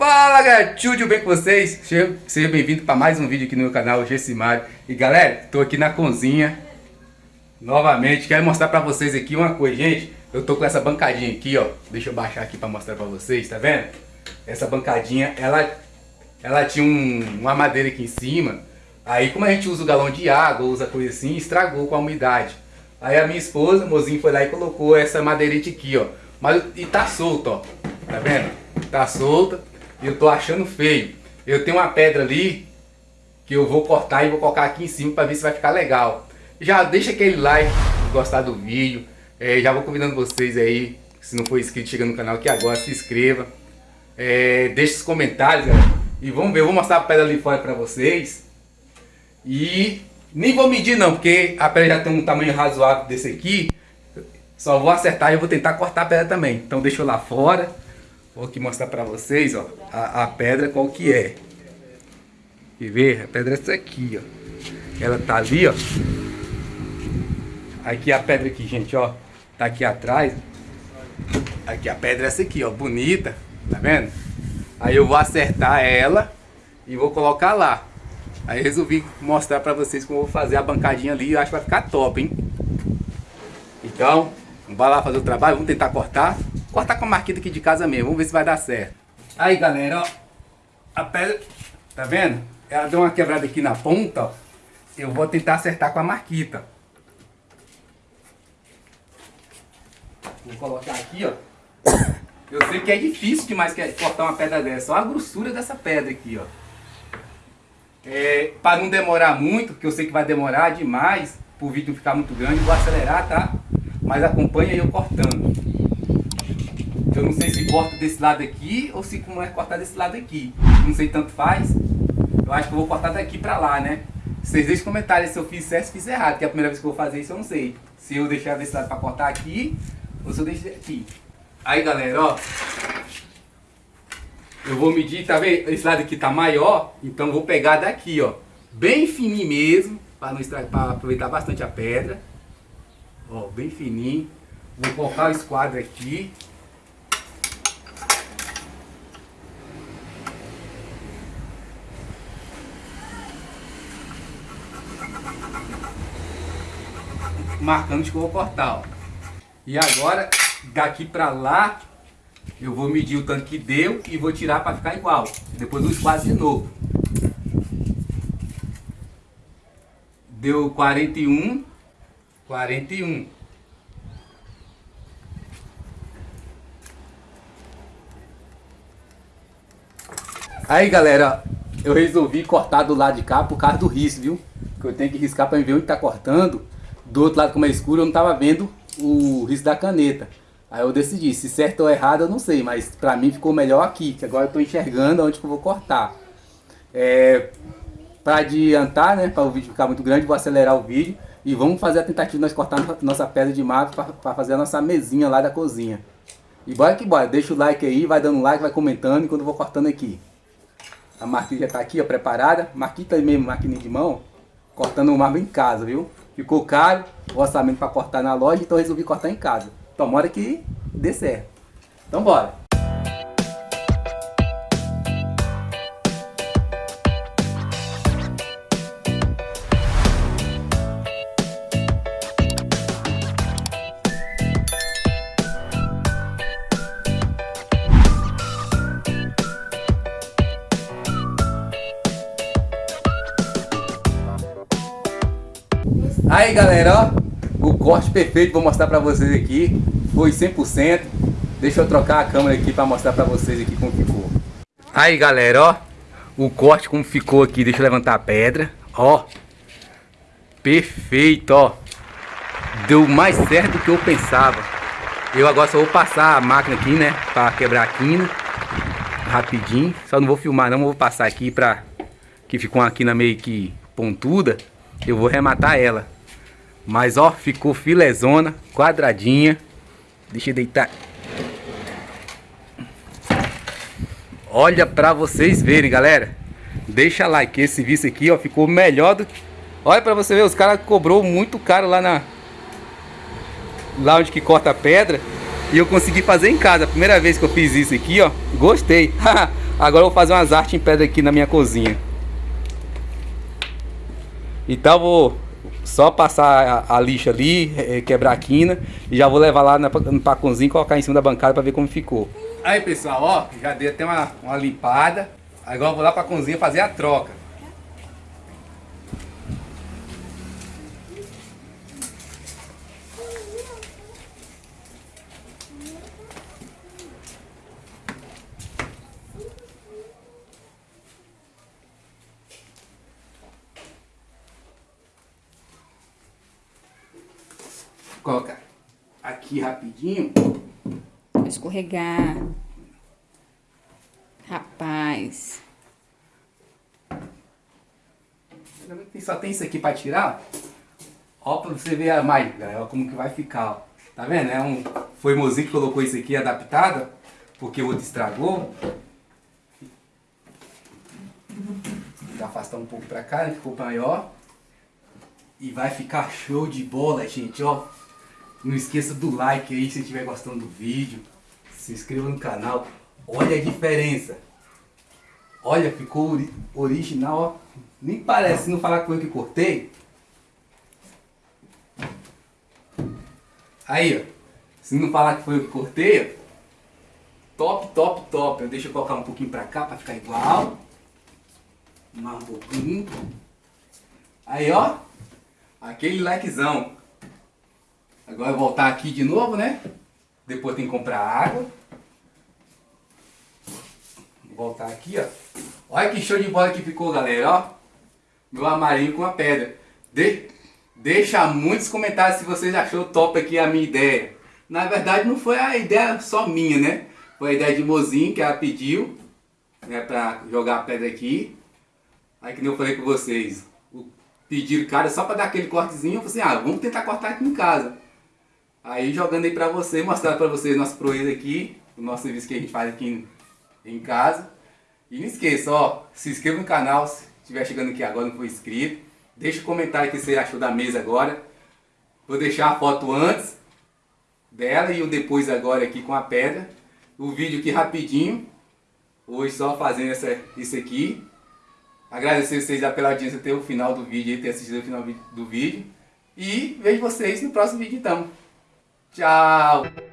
Fala galera, tudo bem com vocês? Seja, bem-vindo para mais um vídeo aqui no meu canal Gessimário. E galera, tô aqui na cozinha. Novamente, quero mostrar para vocês aqui uma coisa, gente Eu tô com essa bancadinha aqui, ó. Deixa eu baixar aqui para mostrar para vocês, tá vendo? Essa bancadinha, ela, ela tinha um, uma madeira aqui em cima. Aí como a gente usa o galão de água, usa coisa assim, estragou com a umidade. Aí a minha esposa, mozinho, foi lá e colocou essa madeirite aqui, ó. Mas, E tá solto, ó. Tá vendo? Tá solta eu tô achando feio. Eu tenho uma pedra ali que eu vou cortar e vou colocar aqui em cima para ver se vai ficar legal. Já deixa aquele like se gostar do vídeo. É, já vou convidando vocês aí, se não for inscrito, chega no canal aqui agora, se inscreva. É, deixa os comentários, galera. E vamos ver, eu vou mostrar a pedra ali fora para vocês. E nem vou medir não, porque a pedra já tem um tamanho razoável desse aqui. Só vou acertar e eu vou tentar cortar a pedra também. Então deixa eu lá fora. Vou aqui mostrar pra vocês, ó, a, a pedra qual que é. E ver, a pedra é essa aqui, ó. Ela tá ali, ó. Aqui a pedra aqui, gente, ó. Tá aqui atrás. Aqui a pedra é essa aqui, ó, bonita. Tá vendo? Aí eu vou acertar ela e vou colocar lá. Aí resolvi mostrar pra vocês como eu vou fazer a bancadinha ali. Eu acho que vai ficar top, hein? Então, vamos lá fazer o trabalho. Vamos tentar cortar. Cortar com a marquita aqui de casa mesmo, vamos ver se vai dar certo. Aí galera, ó, a pedra, tá vendo? Ela deu uma quebrada aqui na ponta, ó. Eu vou tentar acertar com a marquita. Vou colocar aqui, ó. Eu sei que é difícil demais cortar uma pedra dessa. Olha a grossura dessa pedra aqui, ó. É, para não demorar muito, porque eu sei que vai demorar demais, para o vídeo ficar muito grande, vou acelerar, tá? Mas acompanha eu cortando. Eu não sei se corta desse lado aqui ou se como é cortar desse lado aqui. Não sei tanto faz. Eu acho que eu vou cortar daqui pra lá, né? Vocês deixem comentários se eu fiz certo ou fiz errado, que é a primeira vez que eu vou fazer isso eu não sei. Se eu deixar desse lado pra cortar aqui ou se eu deixar aqui. Aí galera, ó. Eu vou medir, tá vendo? Esse lado aqui tá maior, então eu vou pegar daqui, ó. Bem fininho mesmo, para não estragar, para aproveitar bastante a pedra. Ó, bem fininho. Vou colocar o esquadro aqui. Eu vou cortar, ó. E agora, daqui pra lá, eu vou medir o tanto que deu e vou tirar para ficar igual. Depois eu esquadro de novo. Deu 41, 41. Aí galera, eu resolvi cortar do lado de cá por causa do risco, viu? Que eu tenho que riscar para ver onde tá cortando do outro lado como é escuro eu não estava vendo o risco da caneta. Aí eu decidi, se certo ou errado eu não sei, mas pra mim ficou melhor aqui, que agora eu tô enxergando onde que eu vou cortar. É, pra adiantar, né, para o vídeo ficar muito grande, vou acelerar o vídeo e vamos fazer a tentativa de nós cortar nossa pedra de mato para fazer a nossa mesinha lá da cozinha. E bora que bora, deixa o like aí, vai dando like, vai comentando enquanto eu vou cortando aqui. A marquinha já tá aqui, ó, preparada. Marquinha mesmo, maquininha de mão, cortando o marmo em casa, viu? Ficou caro o orçamento para cortar na loja, então resolvi cortar em casa. Tomara que dê certo. Então bora. Aí galera, ó, o corte perfeito vou mostrar pra vocês aqui, foi 100%. Deixa eu trocar a câmera aqui pra mostrar pra vocês aqui como ficou. Aí galera, ó, o corte como ficou aqui, deixa eu levantar a pedra, ó. Perfeito, ó. Deu mais certo do que eu pensava. Eu agora só vou passar a máquina aqui, né, pra quebrar a quina. Rapidinho, só não vou filmar não, vou passar aqui pra... Que ficou uma quina meio que pontuda. Eu vou rematar ela. Mas ó, ficou filezona, quadradinha. Deixa eu deitar. Olha pra vocês verem, galera. Deixa like, esse vídeo aqui, ó, ficou melhor do... Olha pra você ver, os caras cobrou muito caro lá na... Lá onde que corta a pedra. E eu consegui fazer em casa. Primeira vez que eu fiz isso aqui, ó. Gostei. Agora eu vou fazer umas artes em pedra aqui na minha cozinha. Então vou só passar a, a lixa ali, quebrar a quina e já vou levar lá na, no pacãozinho e colocar em cima da bancada para ver como ficou. Aí pessoal, ó, já dei até uma, uma limpada. Agora eu vou lá para a cozinha fazer a troca. Colocar aqui rapidinho. Vou escorregar. Rapaz. Só tem isso aqui pra tirar. Ó, pra você ver a mais, galera, como que vai ficar, ó. Tá vendo? É um, foi mozinho que colocou isso aqui adaptado, porque o outro estragou. Vou afastar um pouco pra cá, né? ficou maior. E vai ficar show de bola, gente, ó. Não esqueça do like aí se estiver gostando do vídeo. Se inscreva no canal. Olha a diferença. Olha, ficou ori original, ó. Nem parece, se não falar foi eu que cortei. Aí, ó. Se não falar que foi eu que cortei, ó. Top, top, top. Deixa eu colocar um pouquinho pra cá pra ficar igual. Mais um pouquinho. Aí, ó. Aquele likezão. Agora voltar aqui de novo, né? Depois tem que comprar água. Voltar aqui, ó. Olha que show de bola que ficou, galera, ó. Meu amarinho com a pedra. De... Deixa muitos comentários se vocês achou top aqui a minha ideia. Na verdade não foi a ideia só minha, né? Foi a ideia de Mozinho que ela pediu, né, pra jogar a pedra aqui. Aí que nem eu falei com vocês, pediram cara só pra dar aquele cortezinho, eu falei assim, ah, vamos tentar cortar aqui em casa. Aí jogando aí pra você, mostrando pra vocês nosso proeza aqui, o nosso serviço que a gente faz aqui em, em casa. E não esqueça, ó, se inscreva no canal se estiver chegando aqui agora não for inscrito. Deixa um comentário o que você achou da mesa agora. Vou deixar a foto antes dela e o depois agora aqui com a pedra. O vídeo aqui rapidinho. Hoje só fazendo essa, isso aqui. Agradecer vocês pela audiência até o final do vídeo, ter assistido o final do vídeo. E vejo vocês no próximo vídeo então. Tchau!